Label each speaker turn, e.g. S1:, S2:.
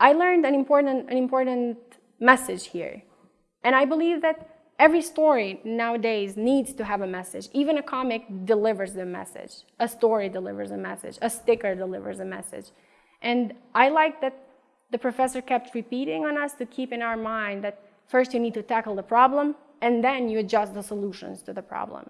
S1: I learned an important, an important message here. And I believe that every story nowadays needs to have a message. Even a comic delivers the message. A story delivers a message. A sticker delivers a message. And I like that the professor kept repeating on us to keep in our mind that first you need to tackle the problem and then you adjust the solutions to the problem.